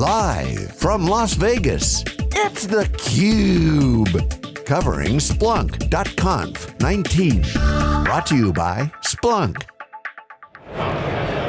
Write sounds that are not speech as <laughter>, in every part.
Live from Las Vegas, it's theCUBE. Covering Splunk.conf 19. Brought to you by Splunk.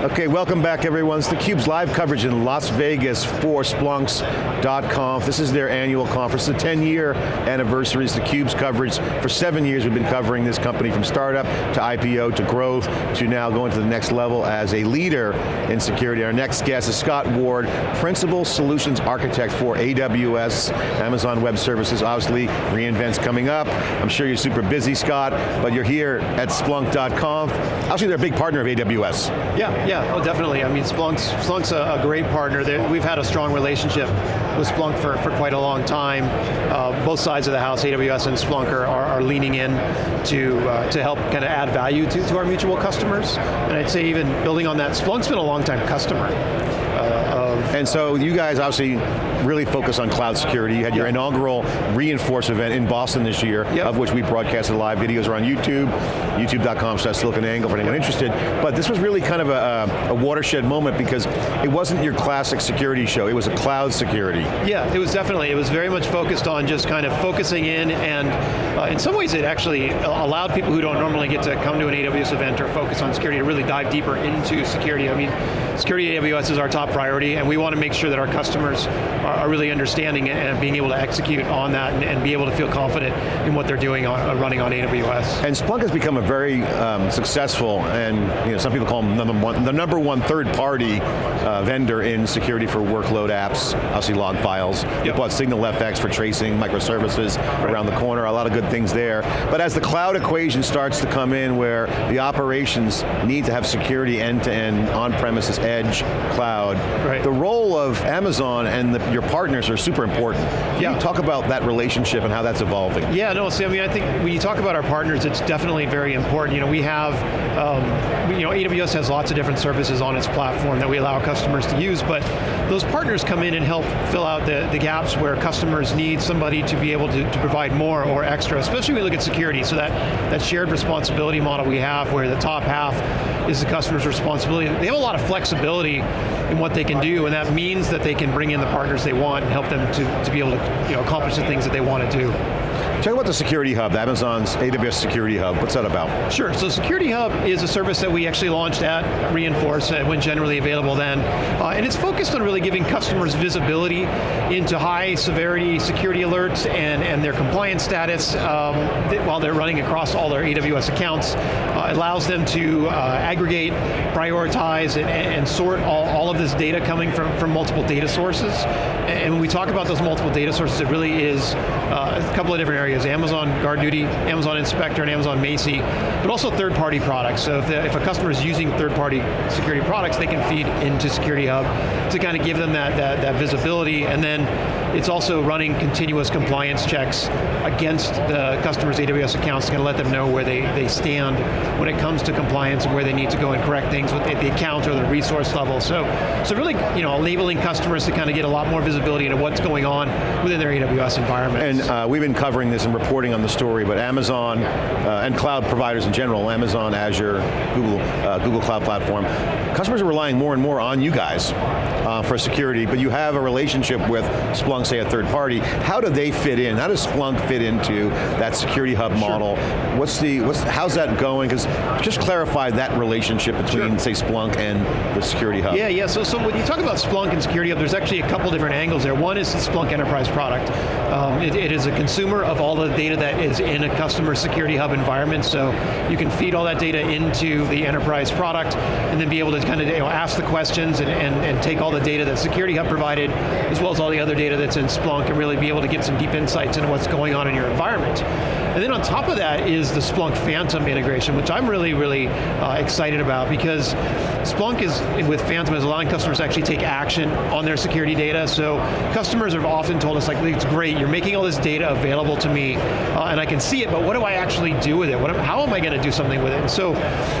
Okay, welcome back everyone. It's theCUBE's live coverage in Las Vegas for Splunks.conf. This is their annual conference, the 10 year anniversary is theCUBE's coverage. For seven years we've been covering this company from startup to IPO to growth to now going to the next level as a leader in security. Our next guest is Scott Ward, Principal Solutions Architect for AWS, Amazon Web Services, obviously reInvent's coming up. I'm sure you're super busy, Scott, but you're here at Splunk.conf. Actually they're a big partner of AWS. Yeah, yeah, oh, definitely. I mean, Splunk's, Splunk's a, a great partner. They're, we've had a strong relationship with Splunk for, for quite a long time. Uh, both sides of the house, AWS and Splunk, are, are, are leaning in to, uh, to help kind of add value to, to our mutual customers. And I'd say even building on that, Splunk's been a long time customer. And so you guys obviously really focus on cloud security. You had your inaugural re:Inforce event in Boston this year, yep. of which we broadcasted live. Videos are on YouTube, youtube.com slash SiliconANGLE for anyone interested. But this was really kind of a, a, watershed moment because it wasn't your classic security show, it was a cloud security. Yeah, it was definitely, it was very much focused on just kind of focusing in and uh, in some ways it actually allowed people who don't normally get to come to an AWS event or focus on security to really dive deeper into security. I mean, security at AWS is our top priority and we want to make sure that our customers are, really understanding and being able to execute on that and, and, be able to feel confident in what they're doing on, uh, running on AWS. And Splunk has become a very um, successful and you know, some people call them number one, the number one third party uh, vendor in security for workload apps, obviously log files. Yep. You bought SignalFX for tracing microservices right. around the corner, a lot of good things there. But as the cloud equation starts to come in where the operations need to have security end to end, on-premises, edge, cloud, right. The role of Amazon and the, your partners are super important. Can yeah. you talk about that relationship and how that's evolving? Yeah, no, see, I mean, I think when you talk about our partners, it's definitely very important. You know, we have, um, you know, AWS has lots of different services on its platform that we allow customers to use, but those partners come in and help fill out the, the gaps where customers need somebody to be able to, to provide more or extra, especially when we look at security. So that, that shared responsibility model we have where the top half is the customer's responsibility. They have a lot of flexibility in what they can do, and that means that they can bring in the partners they want and help them to, to be able to you know, accomplish the things that they want to do. Talk about the Security Hub, Amazon's AWS Security Hub. What's that about? Sure, so Security Hub is a service that we actually launched at re:Inforce, uh, when generally available then. Uh, and it's focused on really giving customers visibility into high severity security alerts and, and their compliance status um, while they're running across all their AWS accounts. Uh, allows them to uh, aggregate, prioritize, and, and sort all, all of this data coming from, from multiple data sources. And when we talk about those multiple data sources, it really is uh, a couple of different areas, Amazon GuardDuty, Amazon Inspector, and Amazon Macie, but also third-party products. So if, the, if a customer is using third-party security products, they can feed into Security Hub to kind of give them that, that, that visibility, and then it's also running continuous compliance checks against the customer's AWS accounts to let them know where they, they stand when it comes to compliance and where they need to go and correct things the, the account or the resource level. So, so really, you know, enabling customers to kind of get a lot more visibility into what's going on within their AWS environment. And uh, we've been covering this and reporting on the story, but Amazon uh, and cloud providers in general, Amazon, Azure, Google, uh, Google Cloud Platform, customers are relying more and more on you guys uh, for security, but you have a relationship with Splunk say a third party, how do they fit in? How does Splunk fit into that security hub sure. model? What's the, what's, how's that going? Because just clarify that relationship between, sure. say, Splunk and the security hub. Yeah, yeah, so, so when you talk about Splunk and security hub, there's actually a couple different angles there. One is the Splunk enterprise product. Um, it, it is a consumer of all the data that is in a customer security hub environment, so you can feed all that data into the enterprise product and then be able to kind of you know, ask the questions and, and, and take all the data that security hub provided, as well as all the other data that's in Splunk and really be able to get some deep insights into what's going on in your environment. And then on top of that is the Splunk Phantom integration, which I'm really, really uh, excited about because Splunk is, with Phantom, is allowing customers to actually take action on their security data. So customers have often told us, like, it's great, you're making all this data available to me, uh, and I can see it, but what do I actually do with it? What, how am I going to do something with it? And so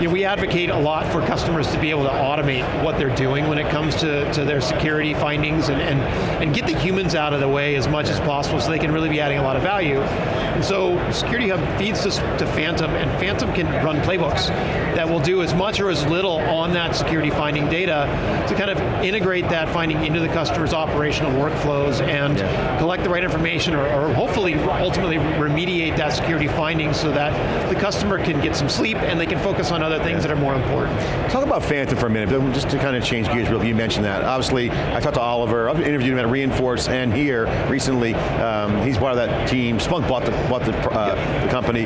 you know, we advocate a lot for customers to be able to automate what they're doing when it comes to, to their security findings and, and, and get the humans out of the way as much as possible so they can really be adding a lot of value. And so Security Hub feeds this to Phantom, and Phantom can run playbooks that will do as much or as little on that security finding data to kind of integrate that finding into the customer's operational workflows and yeah. collect the right information or, or hopefully ultimately remediate that security finding so that the customer can get some sleep and they can focus on other things that are more important. Talk about Phantom for a minute, just to kind of change gears real you mentioned that. Obviously, I talked to Oliver, I've interviewed him at re:Inforce and here recently. Um, he's part of that team. Splunk bought the, bought the, uh, the company.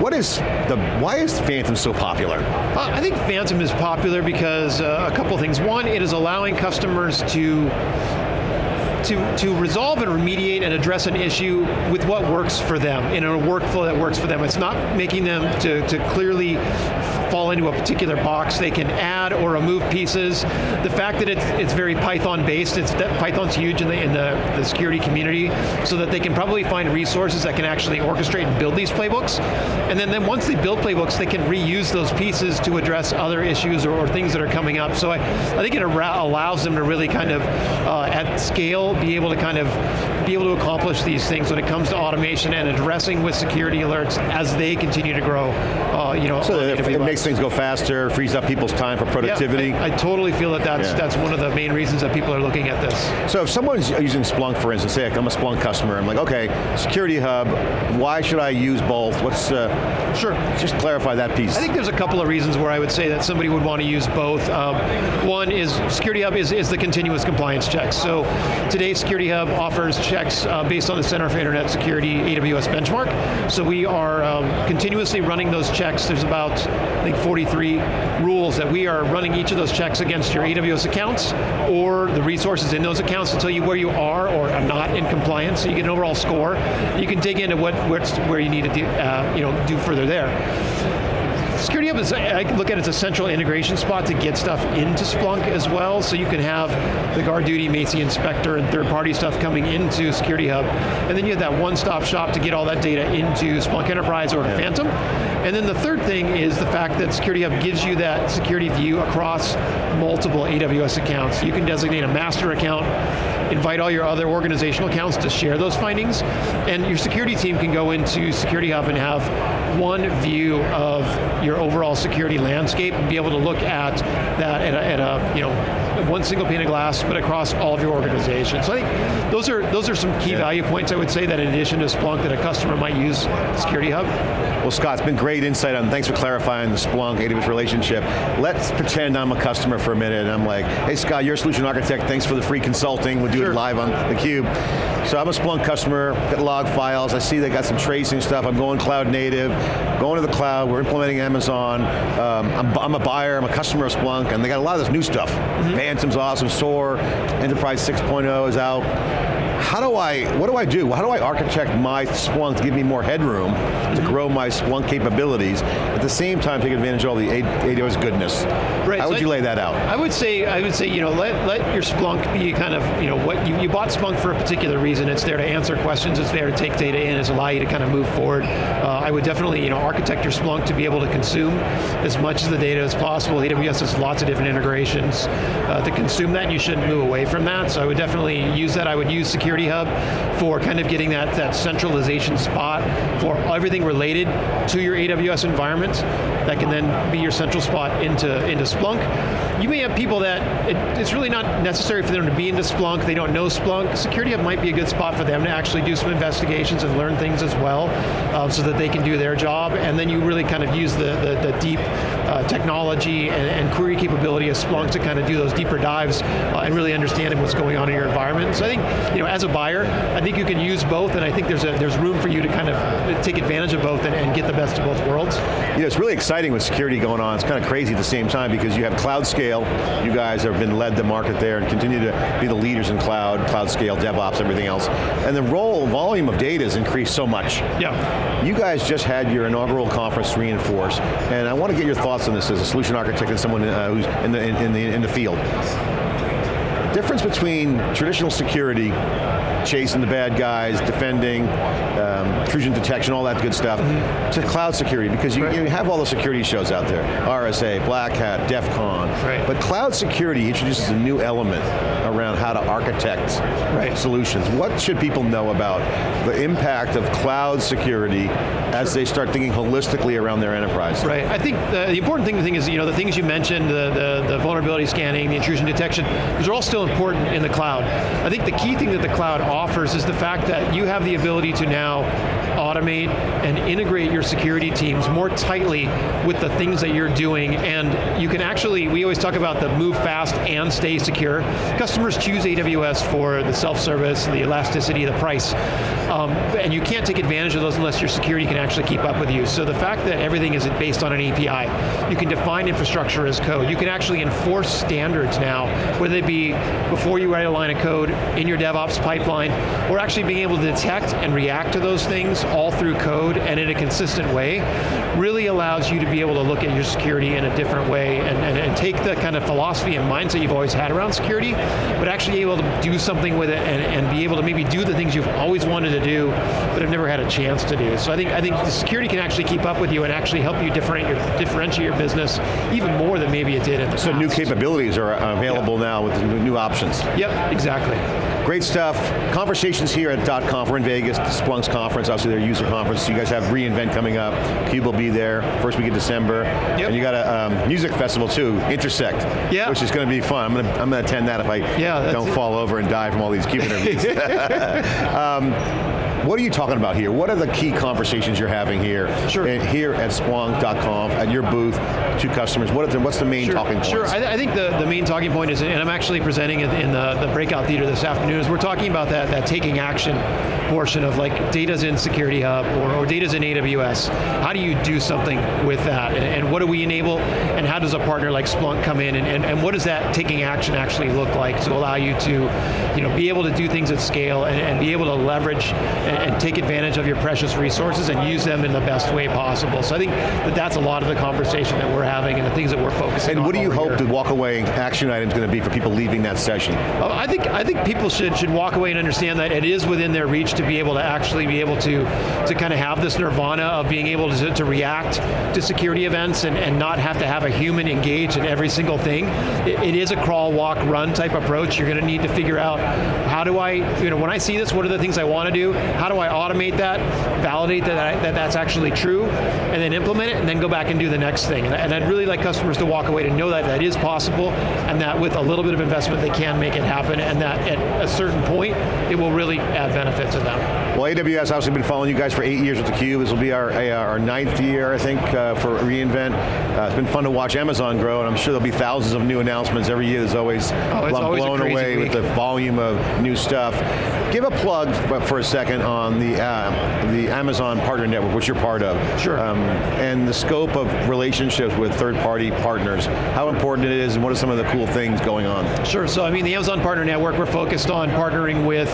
What is the, why is Phantom so popular? Uh, I think Phantom is popular because uh, a couple of things. One, it is allowing customers to to, to resolve and remediate and address an issue with what works for them, in a workflow that works for them. It's not making them to, to clearly fall into a particular box. They can add or remove pieces. The fact that it's, it's very Python based, it's, Python's huge in, the, in the, the security community, so that they can probably find resources that can actually orchestrate and build these playbooks. And then, then once they build playbooks, they can reuse those pieces to address other issues or, or things that are coming up. So I, I think it allows them to really kind of, uh, at scale, be able to kind of be able to accomplish these things when it comes to automation and addressing with security alerts as they continue to grow. Uh, you know, so it, it makes things go faster, frees up people's time for productivity. Yeah, I, I, totally feel that that's, yeah. that's one of the main reasons that people are looking at this. So if someone's using Splunk, for instance, say I'm a Splunk customer, I'm like, okay, Security Hub, why should I use both? What's, uh, sure. Just clarify that piece. I think there's a couple of reasons where I would say that somebody would want to use both. Um, one is Security Hub is, is the continuous compliance checks. So today Security Hub offers checks uh, based on the Center for Internet Security AWS benchmark. So we are um, continuously running those checks. There's about, I think, 43 rules that we are running each of those checks against your AWS accounts or the resources in those accounts to tell you where you are or are not in compliance. So you get an overall score. You can dig into what where you need to do, uh, you know, do further there. Security Hub is, I look at it as a central integration spot to get stuff into Splunk as well, so you can have the guard duty, Macie Inspector, and third-party stuff coming into Security Hub, and then you have that one-stop shop to get all that data into Splunk Enterprise or Phantom. And then the third thing is the fact that Security Hub gives you that security view across multiple AWS accounts. You can designate a master account, invite all your other organizational accounts to share those findings, and your security team can go into Security Hub and have one view of your overall security landscape and be able to look at that at a, at a you know, one single pane of glass, but across all of your organizations. So I think those are, those are some key yeah. value points I would say that in addition to Splunk that a customer might use Security Hub. Well Scott, it's been great insight on, thanks for clarifying the Splunk AWS relationship. Let's pretend I'm a customer for a minute and I'm like, hey Scott, you're a solution architect, thanks for the free consulting, we'll do sure. it live on theCUBE. So I'm a Splunk customer, get log files, I see they got some tracing stuff, I'm going cloud native, going to the cloud, we're implementing Amazon, um, I'm, I'm, a buyer, I'm a customer of Splunk, and they got a lot of this new stuff. Mm -hmm. Phantom's awesome, SOAR, Enterprise 6.0 is out how do I, what do I do? How do I architect my Splunk to give me more headroom to mm-hmm. grow my Splunk capabilities, at the same time take advantage of all the AWS goodness? Right, how so would you lay that out? I would say, I would say, you know, let, let your Splunk be kind of, you know, what you, you bought Splunk for a particular reason. It's there to answer questions, it's there to take data in, it's allow you to kind of move forward. Uh, I would definitely, you know, architect your Splunk to be able to consume as much of the data as possible. AWS has lots of different integrations uh, to consume that, and you shouldn't move away from that. So I would definitely use that. I would use security Security Hub for kind of getting that, that centralization spot for everything related to your AWS environment that can then be your central spot into, into Splunk. You may have people that it, it's really not necessary for them to be into Splunk, they don't know Splunk. Security Hub might be a good spot for them to actually do some investigations and learn things as well uh, so that they can do their job and then you really kind of use the, the, the deep uh, technology and, and, query capability of Splunk to kind of do those deeper dives uh, and really understanding what's going on in your environment. So I think, you know, as a buyer, I think you can use both and I think there's, a, there's room for you to kind of take advantage of both and, and get the best of both worlds. You know, it's really exciting with security going on. It's kind of crazy at the same time because you have cloud scale. You guys have been led the market there and continue to be the leaders in cloud, cloud scale, DevOps, everything else. And the role, volume of data has increased so much. Yeah. You guys just had your inaugural conference, re:Inforce, and I want to get your thoughts on this as a solution architect and someone uh, who's in the, in, in the, in the field. Difference between traditional security, chasing the bad guys, defending, um, intrusion detection, all that good stuff, mm -hmm. to cloud security, because you, right. you, have all the security shows out there, RSA, Black Hat, DEF CON, right. but cloud security introduces a new element around how to architect right. solutions. What should people know about the impact of cloud security as they start thinking holistically around their enterprise? Right, I think the, the important thing, the thing is, you know, the things you mentioned, the, the, the vulnerability scanning, the intrusion detection, those are all still important in the cloud. I think the key thing that the cloud offers is the fact that you have the ability to now automate and integrate your security teams more tightly with the things that you're doing, and you can actually, we always talk about the move fast and stay secure. Customers choose AWS for the self-service, the elasticity, the price, um, and you can't take advantage of those unless your security can actually keep up with you. So the fact that everything is based on an API, you can define infrastructure as code, you can actually enforce standards now, whether it be before you write a line of code, in your DevOps pipeline, or actually being able to detect and react to those things all through code and in a consistent way, really allows you to be able to look at your security in a different way and, and, and take the kind of philosophy and mindset you've always had around security, but actually able to do something with it and, and be able to maybe do the things you've always wanted to do, but have never had a chance to do. So I think, I think the security can actually keep up with you and actually help you differentiate your, differentiate your business even more than maybe it did in the so past. new capabilities are uh, available yeah. now with new options. Yep, exactly. Great stuff. Conversations here at .conf. We're in Vegas, the Splunk's conference, obviously their user conference. You guys have reInvent coming up. Cube will be there, first week of December. Yep. And you got a um, music festival too, Intersect, yeah. which is going to be fun. I'm going to, I'm going to attend that if I yeah, don't fall over and die from all these Cube interviews. <laughs> <laughs> um, what are you talking about here? What are the key conversations you're having here? Sure. here at Splunk.conf, at your booth, to customers? What the, what's the main sure, talking point? Sure, I, th I, think the, the main talking point is, and I'm actually presenting it in the, the breakout theater this afternoon, is we're talking about that, that taking action portion of like data's in Security Hub or, or data's in AWS. How do you do something with that? And, and, what do we enable? And how does a partner like Splunk come in? And, and, and what does that taking action actually look like to allow you to you know, be able to do things at scale and, and be able to leverage and, and take advantage of your precious resources and use them in the best way possible. So I think that that's a lot of the conversation that we're having and the things that we're focusing and on. And what do you hope here. the walk away action item is going to be for people leaving that session? Uh, I think I think people should should walk away and understand that it is within their reach to be able to actually be able to to kind of have this nirvana of being able to, to react to security events and, and not have to have a human engage in every single thing. It, it is a crawl, walk, run type approach. You're going to need to figure out how do I, you know, when I see this, what are the things I want to do? How do I automate that, validate that, I, that that's actually true, and then implement it, and then go back and do the next thing. And, and I'd really like customers to walk away to know that that is possible, and that with a little bit of investment they can make it happen, and that at a certain point, it will really add benefit to them. Well, AWS obviously been following you guys for eight years with theCUBE. This will be our, our ninth year, I think, uh, for reInvent. Uh, it's been fun to watch Amazon grow, and I'm sure there'll be thousands of new announcements every year. There's always, oh, I'm always blown away week. with the volume of new stuff. Give a plug for a second on the, uh, the Amazon Partner Network, which you're part of. Sure. Um, and the scope of relationships with third-party partners, how important it is, and what are some of the cool things going on? Sure, so I mean, the Amazon Partner Network, we're focused on partnering with,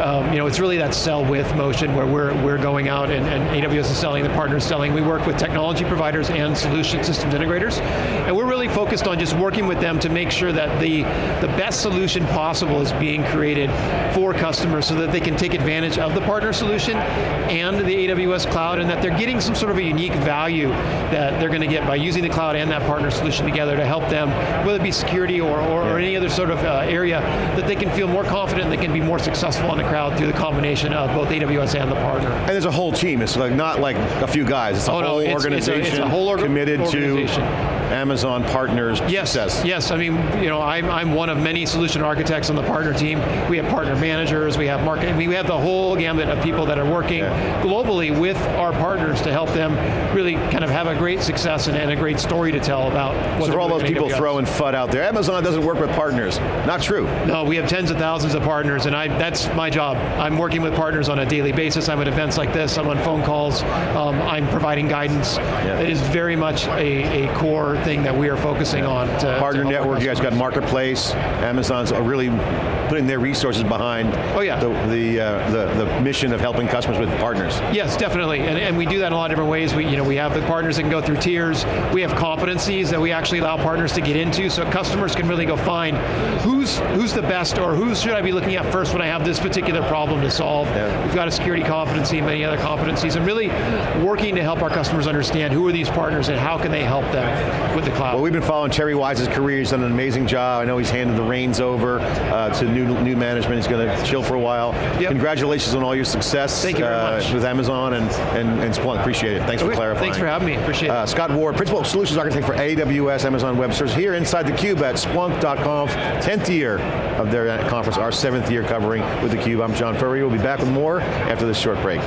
um, you know, it's really that sell with motion where we're, we're going out and, and AWS is selling, the partner's selling. We work with technology providers and solution systems integrators, and we're really focused on just working with them to make sure that the, the best solution possible is being created for customers so that they can take advantage of the partner solution and the AWS cloud and that they're getting some sort of a unique value that they're going to get by using the cloud and that partner solution together to help them, whether it be security or, or, or any other sort of uh, area, that they can feel more confident and they can be more successful in the crowd through the combination of both AWS and the partner. And there's a whole team, it's like not like a few guys, it's a oh, whole no, it's, organization it's a, it's a whole orga committed organization. to Amazon partners yes, success. Yes, I mean, you know, I'm, I'm one of many solution architects on the partner team. We have partner managers, we have marketing, we have the whole gamut of people that are working yeah. globally with our partners to help them really kind of have a great success and, and a great story to tell about what So for all those people AWS. throwing FUD out there, Amazon doesn't work with partners. Not true. No, we have tens of thousands of partners and I, that's my job. I'm working with partners on a daily basis. I'm at events like this, I'm on phone calls, um, I'm providing guidance. Yeah. It is very much a, a core thing that we are focusing on. To, Partner to network, you guys got Marketplace, Amazon's really putting their resources behind oh, yeah. the, the, uh, the, the, mission of helping customers with partners. Yes, definitely, and, and we do that in a lot of different ways. We, you know, we have the partners that can go through tiers, we have competencies that we actually allow partners to get into, so customers can really go find who's, who's the best, or who should I be looking at first when I have this particular problem to solve. Yeah. We've got a security competency and many other competencies, and really working to help our customers understand who are these partners and how can they help them with the cloud. Well, we've been following Terry Wise's career, he's done an amazing job. I know he's handed the reins over uh, to new, new management, he's going to chill for a while. Yep. Congratulations on all your success Thank you uh, with Amazon and, and, and Splunk, appreciate it. Thanks okay. for clarifying. Thanks for having me, appreciate it. Uh, Scott Ward, Principal Solutions Architect for AWS Amazon Web Services, here inside theCUBE at Splunk.conf, 10th year of their conference, our seventh year covering with theCUBE. I'm John Furrier, we'll be back with more after this short break.